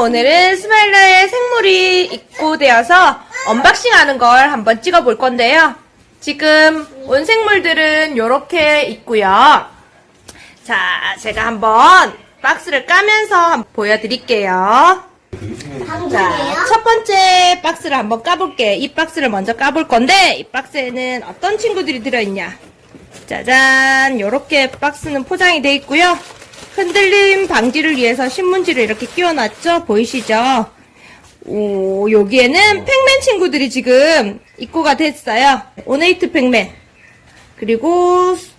오늘은 스마일러의 생물이 입고되어서 unboxing 하는 걸 한번 찍어 볼 건데요. 지금 온 생물들은 이렇게 있고요. 자, 제가 한번 박스를 까면서 보여드릴게요. 자, 첫 번째 박스를 한번 까볼게요. 이 박스를 먼저 까볼 건데, 이 박스에는 어떤 친구들이 들어있냐. 짜잔, 이렇게 박스는 포장이 되어 있고요. 흔들림 방지를 위해서 신문지를 이렇게 끼워놨죠? 보이시죠? 오, 여기에는 Pacman 친구들이 지금 입고가 됐어요. ornate Pacman. 그리고 수-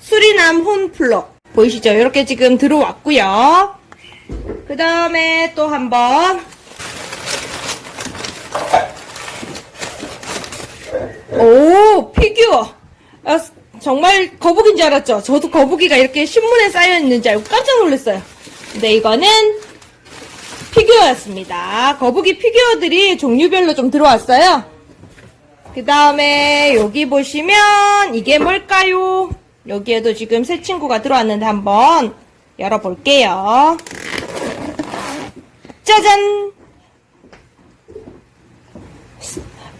수리남 horn frog. 보이시죠? 이렇게 지금 들어왔고요. 그 다음에 또 한번 오 피규어 아, 정말 거북인 줄 알았죠? 저도 거북이가 이렇게 신문에 쌓여 있는 줄 알고 깜짝 놀랐어요. 근데 이거는 피규어였습니다. 거북이 피규어들이 종류별로 좀 들어왔어요. 그 다음에 여기 보시면 이게 뭘까요? 여기에도 지금 새 친구가 들어왔는데 한번 열어볼게요. 짜잔!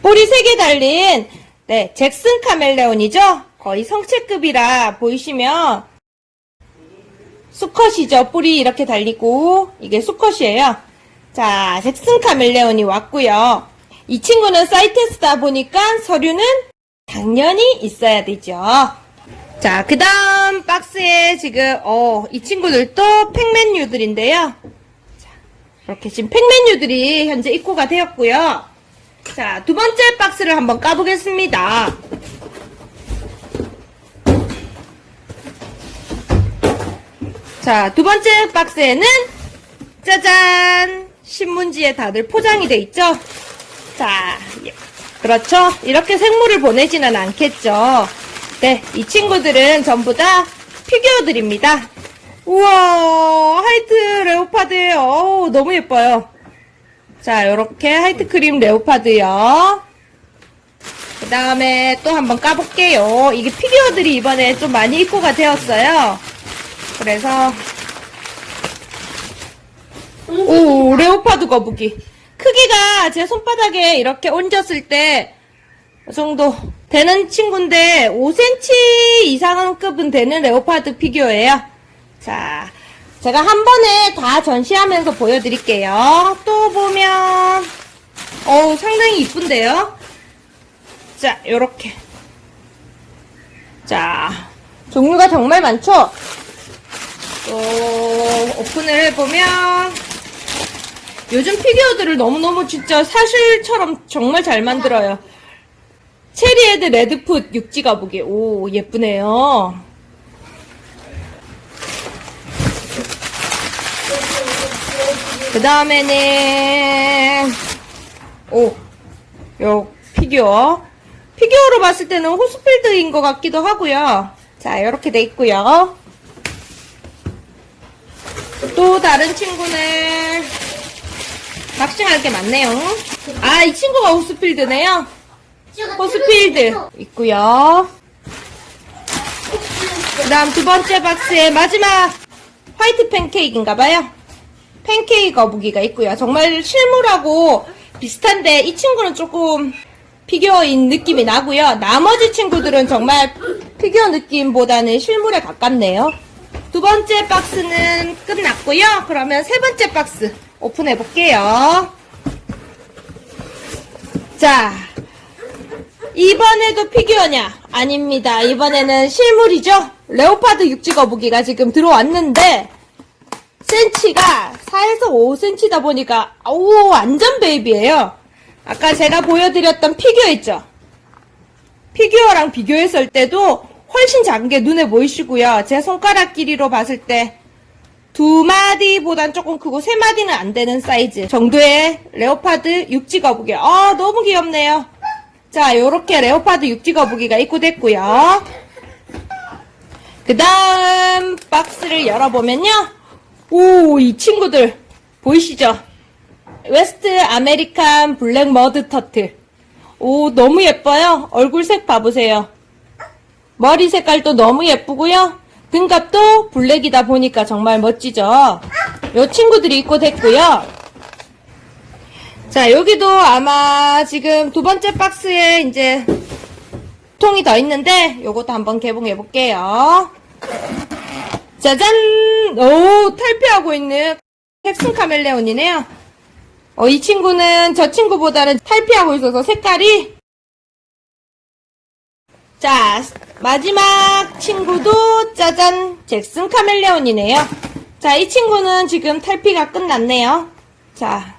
볼이 3개 달린 네, 잭슨 카멜레온이죠? 거의 성체급이라 보이시면 수컷이죠. 뿔이 이렇게 달리고 이게 수컷이에요. 자, 잭슨 카멜레온이 왔고요. 이 친구는 사이테스다 보니까 서류는 당연히 있어야 되죠. 자, 그 다음 박스에 지금 어, 이 친구들도 팩맨유들인데요. 자, 이렇게 지금 팩맨유들이 현재 입고가 되었고요. 자, 두 번째 박스를 한번 까보겠습니다. 자, 두 번째 박스에는 짜잔! 신문지에 다들 포장이 돼 있죠? 자, 예. 그렇죠? 이렇게 생물을 보내지는 않겠죠? 네, 이 친구들은 전부 다 피규어들입니다. 우와, white leopard예요. 어우, 너무 예뻐요. 자, 요렇게 white cream leopard요. 그 다음에 또 한번 까볼게요. 이게 피규어들이 이번에 좀 많이 입고가 되었어요. 그래서 오 leopard 거북이 크기가 제 손바닥에 이렇게 얹었을 때 이 정도 되는 친구인데 5cm 이상은 급은 되는 레오파드 피규어예요. 자, 제가 한 번에 다 전시하면서 보여드릴게요. 또 보면 어우 상당히 이쁜데요. 자, 요렇게 자 종류가 정말 많죠? 또 오픈을 해보면 요즘 피규어들을 너무너무 진짜 사실처럼 정말 잘 만들어요. cherry head red foot 육지 거북이. 오, 예쁘네요. 그 다음에는, 오, 요 피규어. 피규어로 봤을 때는 Horsfield인 것 같기도 하고요. 자, 이렇게 돼 있고요. 또 다른 친구는 낚시할 게 많네요. 아, 이 친구가 Horsfield네요. Horsfield 있고요. 그 다음 두 번째 박스에 마지막 white 팬케이크인가봐요. 팬케이크 거북이가 있고요. 정말 실물하고 비슷한데 이 친구는 조금 피규어인 느낌이 나고요. 나머지 친구들은 정말 피규어 느낌보다는 실물에 가깝네요. 두 번째 박스는 끝났고요. 그러면 세 번째 박스 오픈해 볼게요. 자, 이번에도 피규어냐? 아닙니다. 이번에는 실물이죠? leopard 육지 거북이가 지금 들어왔는데, 센치가 4에서 5cm다 보니까, 오, 완전 baby예요. 아까 제가 보여드렸던 피규어 있죠? 피규어랑 비교했을 때도 훨씬 작은 게 눈에 보이시고요. 제 손가락 길이로 봤을 때 두 마디보단 조금 크고 세 마디는 안 되는 사이즈 정도의 leopard 육지 거북이. 아, 너무 귀엽네요. 자, 요렇게 leopard 육지 거북이가 입고됐고요. 그 다음 박스를 열어보면요. 오, 이 친구들 보이시죠? West African black mud turtle. 오, 너무 예뻐요. 얼굴 색 봐보세요. 머리 색깔도 너무 예쁘고요. 등갑도 블랙이다 보니까 정말 멋지죠. 요 친구들이 입고 됐고요. 자, 여기도 아마 지금 두 번째 박스에 이제 통이 더 있는데 요것도 한번 개봉해 볼게요. 짜잔! 오, 탈피하고 있는 텍슨 카멜레온이네요. 어, 이 친구는 저 친구보다는 탈피하고 있어서 색깔이 자, 마지막 친구도 짜잔! 잭슨 카멜레온이네요. 자, 이 친구는 지금 탈피가 끝났네요. 자,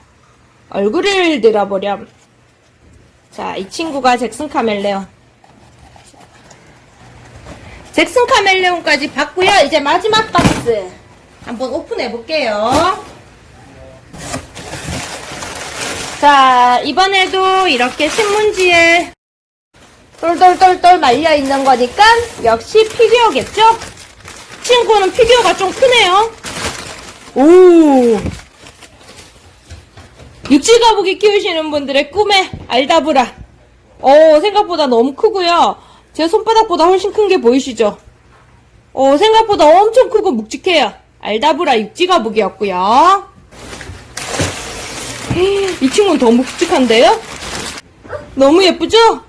얼굴을 들어보렴. 자, 이 친구가 잭슨 카멜레온. 잭슨 카멜레온까지 봤고요. 이제 마지막 박스 한번 오픈해 볼게요. 자, 이번에도 이렇게 신문지에 똘똘똘똘 말려 있는 거니까 역시 피규어겠죠? 친구는 피규어가 좀 크네요. 오. 육지 거북이 키우시는 분들의 꿈의 알다브라. 어, 생각보다 너무 크고요. 제 손바닥보다 훨씬 큰 게 보이시죠? 어, 생각보다 엄청 크고 묵직해요. Aldabra 육지 거북이었고요. 이 친구는 더 묵직한데요? 너무 예쁘죠?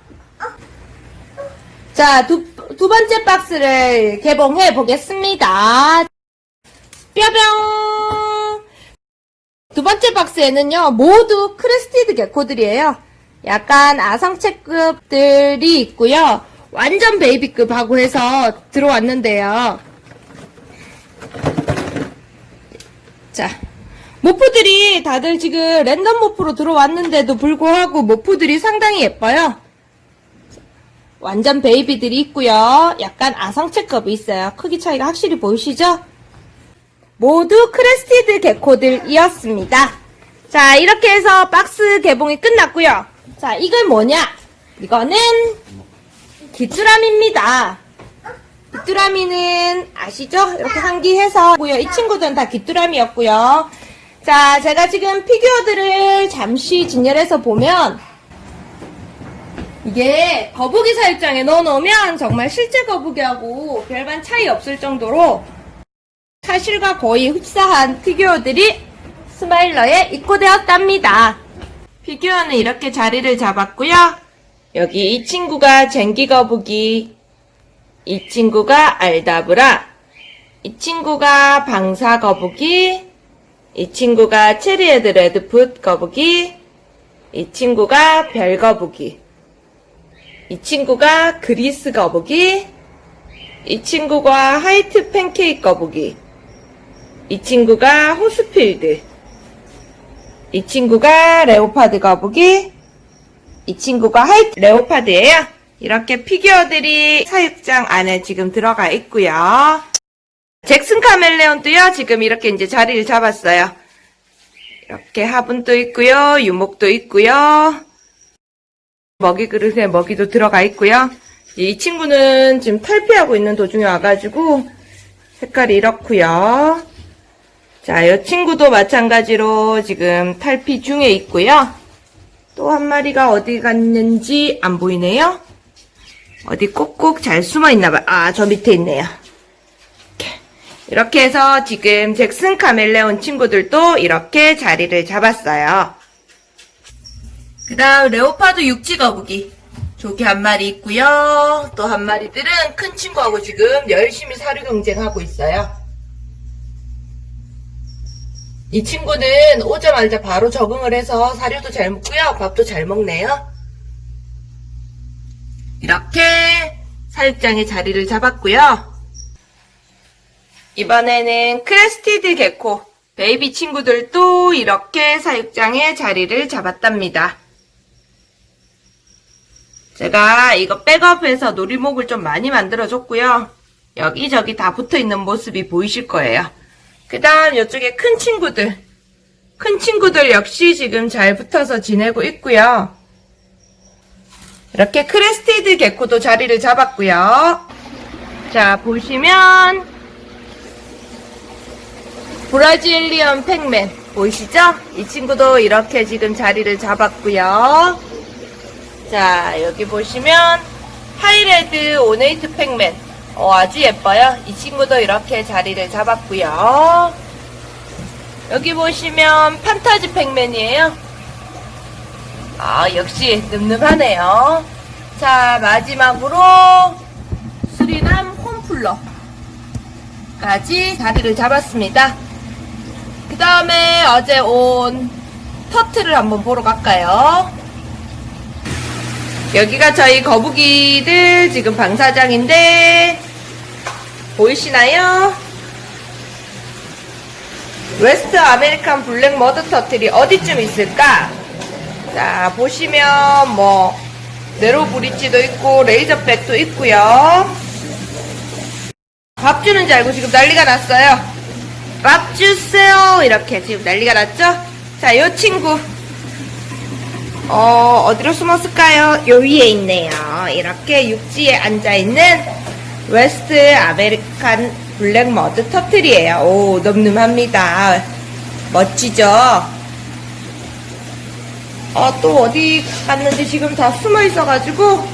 자, 두, 두 번째 박스를 개봉해 보겠습니다. 뼈병! 두 번째 박스에는요, 모두 crested gecko들이에요. 약간 아성체급들이 있고요. 완전 baby급하고 해서 들어왔는데요. 자, morph들이 다들 지금 랜덤 morph로 들어왔는데도 불구하고 morph들이 상당히 예뻐요. 완전 baby들이 있고요. 약간 아성체급이 있어요. 크기 차이가 확실히 보이시죠? 모두 crested gecko들이었습니다. 자, 이렇게 해서 박스 개봉이 끝났고요. 자, 이건 뭐냐? 이거는 귀뚜라미입니다. 귀뚜라미는 아시죠? 이렇게 한기해서 이 친구들은 다 귀뚜라미였고요. 자, 제가 지금 피규어들을 잠시 진열해서 보면 이게 거북이 사육장에 넣어놓으면 정말 실제 거북이하고 별반 차이 없을 정도로 사실과 거의 흡사한 피규어들이 스마일러에 입고되었답니다. 피규어는 이렇게 자리를 잡았고요. 여기 이 친구가 쟁기 거북이, 이 친구가 Aldabra, 이 친구가 방사 거북이, 이 친구가 cherry head red foot 거북이, 이 친구가 별 거북이, 이 친구가 그리스 거북이, 이 친구가 white 팬케이크 거북이, 이 친구가 Horsfield, 이 친구가 leopard 거북이, 이 친구가 white leopard예요. 이렇게 피규어들이 사육장 안에 지금 들어가 있고요. 잭슨 카멜레온도요. 지금 이렇게 이제 자리를 잡았어요. 이렇게 화분도 있고요. 유목도 있고요. 먹이 그릇에 먹이도 들어가 있고요. 이 친구는 지금 탈피하고 있는 도중에 와가지고 색깔이 이렇고요. 자, 이 친구도 마찬가지로 지금 탈피 중에 있고요. 또 한 마리가 어디 갔는지 안 보이네요. 어디 꼭꼭 잘 숨어 있나봐요. 아, 저 밑에 있네요. 이렇게. 해서 지금 잭슨 카멜레온 친구들도 이렇게 자리를 잡았어요. 그 다음 레오파드 육지 거북이 조개 한 마리 있고요. 또 한 마리들은 큰 친구하고 지금 열심히 사료 경쟁하고 있어요. 이 친구는 오자마자 바로 적응을 해서 사료도 잘 먹고요. 밥도 잘 먹네요. 이렇게 사육장에 자리를 잡았고요. 이번에는 crested gecko baby 친구들도 이렇게 사육장에 자리를 잡았답니다. 제가 이거 백업해서 놀이목을 좀 많이 만들어줬고요. 여기저기 다 붙어있는 모습이 보이실 거예요. 그 다음 이쪽에 큰 친구들 큰 친구들 역시 지금 잘 붙어서 지내고 있고요. 이렇게 crested gecko도 자리를 잡았고요. 자 보시면 Brazilian Pacman 보이시죠? 이 친구도 이렇게 지금 자리를 잡았고요. 자 여기 보시면 하이레드 오네이트 팩맨 어, 아주 예뻐요. 이 친구도 이렇게 자리를 잡았고요. 여기 보시면 판타지 팩맨이에요. 아, 역시 늠름하네요. 자, 마지막으로 수리남 홈플러까지 자리를 잡았습니다. 그 다음에 어제 온 터트를 한번 보러 갈까요? 여기가 저희 거북이들 지금 방사장인데 보이시나요? West African black mud turtle이 어디쯤 있을까? 자, 보시면 뭐 narrow bridge도 있고 razorback도 있고요. 밥 주는 줄 알고 지금 난리가 났어요. 밥 주세요. 이렇게 지금 난리가 났죠? 자, 요 친구. 어, 어디로 숨었을까요? 요 위에 있네요. 이렇게 육지에 앉아있는 West African black mud turtle이에요. 오, 늠름합니다. 멋지죠? 어, 또 어디 갔는지 지금 다 숨어 있어가지고.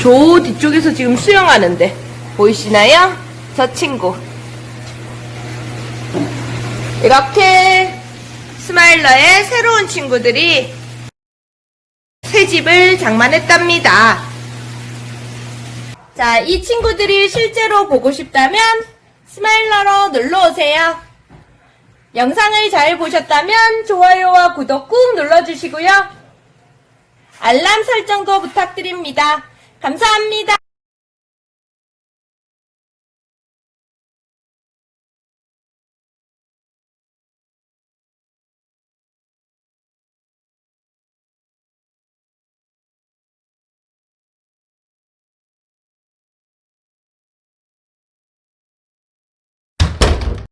저 뒤쪽에서 지금 수영하는데. 보이시나요? 저 친구. 이렇게 스마일러의 새로운 친구들이 새 집을 장만했답니다. 자, 이 친구들이 실제로 보고 싶다면 스마일러로 놀러오세요. 영상을 잘 보셨다면 좋아요와 구독 꾹 눌러주시고요. 알람 설정도 부탁드립니다. 감사합니다.